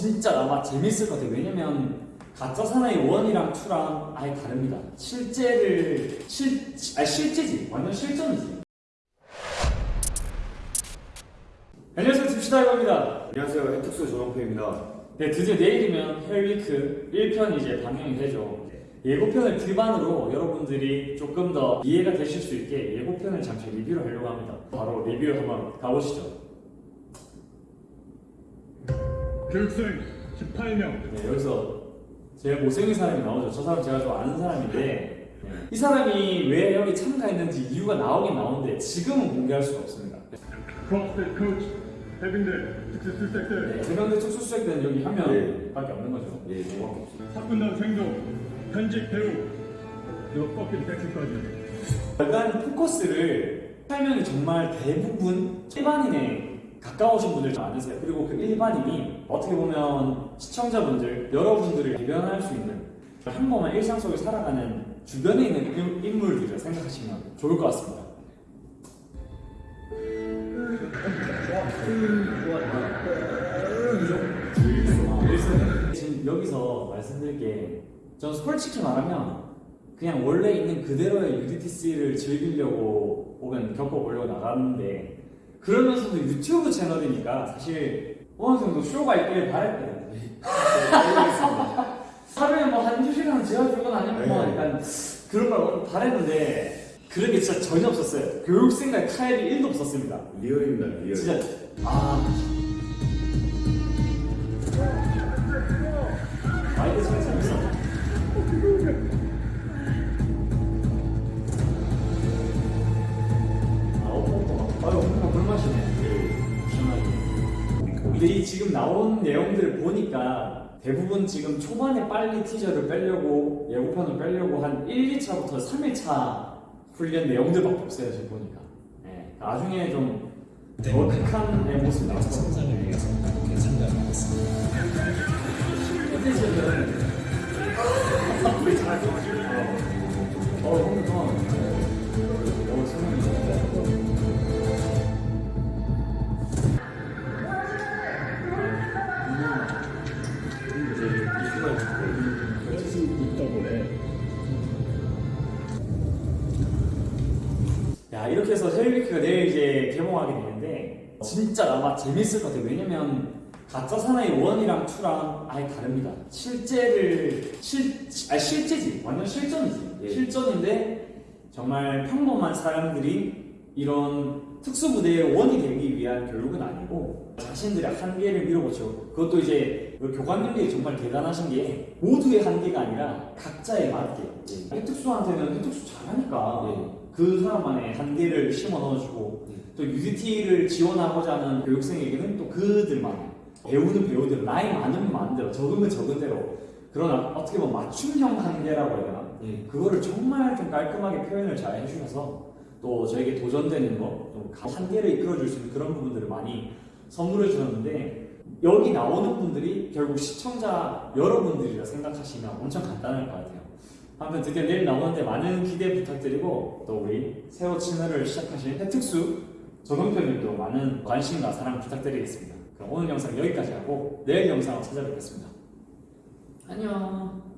진짜 아마 재밌을 것 같아요. 왜냐면 가짜 사나이 1이랑 2랑 아예 다릅니다. 실제를 실 아니 실제지 완전 실전이지. 안녕하세요 딥시다이버입니다. 안녕하세요 해특수 조정표입니다 네 드디어 내일이면 Hell Week 1편 이제 방영이 되죠. 예고편을 기반으로 여러분들이 조금 더 이해가 되실 수 있게 예고편을 잠시 리뷰를 하려고 합니다. 바로 리뷰 한번 가보시죠. 교육생 18명 네, 여기서 제일 못생긴 사람이 나오죠. 저 사람 제가 좀 아는 사람인데 네. 이 사람이 왜 여기 참가했는지 이유가 나오긴 나오는데 지금은 공개할 수가 없습니다. 크로스핏 코치 해병대 특수수색대 네, 대병대 특수수색대는 여기 한 네. 명밖에 없는 거죠. 예 정확히 사군단 생존 현직 배우 너 꺾인 백수까지 일단 포커스를 설명이 정말 대부분 일반인에 가까우신 분들 좀 많으세요. 그리고 그 일반인이 어떻게 보면 시청자분들, 여러분들을 대변할 수 있는 평범한 일상 속에 살아가는 주변에 있는 인- 인물들을 생각하시면 좋을 것 같습니다. 아, 지금 여기서 말씀드릴 게, 전 솔직히 말하면 그냥 원래 있는 그대로의 UDTC를 즐기려고 혹은 겪어보려고 나갔는데 그러면서도 유튜브 채널이니까 사실 어느 정도 쇼가 있길 바랬거든요. 하루에 뭐 한두 시간 재워주건 아니면 뭐 네. 약간 그런 걸 바랬는데 그런 게 진짜 전혀 없었어요. 교육생과 타협이 1도 없었습니다. real입니다 real 진짜 아 마이크 잘 재밌어. 근데 이 지금 나온 내용들을 보니까 대부분 지금 초반에 빨리 티저를 빼려고 예고편을 빼려고 한 1, 2차부터 3일차 훈련 내용들밖에 없어요 지금 보니까. 네, 나중에 좀 더 극한 내 모습 나왔어. 성장을 위해서 괜찮다 하겠습니다. 이렇게 해서 헬리위크가 내일 이제 개봉하게 되는데 진짜 아마 재밌을 것 같아요. 왜냐면 가짜 사나이 1이랑 2랑 아예 다릅니다. 실제를 실, 아니 실제지. 완전 실전이지. 예. 실전인데 정말 평범한 사람들이 이런 특수부대의 원이 되기 위한 교육은 아니고 자신들의 한계를 밀어붙이고 그것도 이제 우리 교관님들이 정말 대단하신 게 모두의 한계가 아니라 각자에 맞게 예. 해특수한테는 해특수 잘하니까 예. 그 사람만의 한계를 심어 넣어주고 예. 또 UDT를 지원하고자 하는 교육생에게는 또 그들만의 배우는 배우대로 나이 많으면 많은 대로 적으면 적은 대로 그런 어떻게 보면 맞춤형 한계라고 해야 되나 예. 그거를 정말 좀 깔끔하게 표현을 잘 해주셔서 또 저에게 도전되는 거, 좀 한계를 이끌어줄 수 있는 그런 부분들을 많이 선물해 주셨는데 여기 나오는 분들이 결국 시청자 여러분들이라 생각하시면 엄청 간단할 것 같아요. 아무튼 드디어 내일 나오는데 많은 기대 부탁드리고 또 우리 새로 채널을 시작하신 해특수 조동표님도 많은 관심과 사랑 부탁드리겠습니다. 그럼 오늘 영상 여기까지 하고 내일 영상으로 찾아뵙겠습니다. 안녕.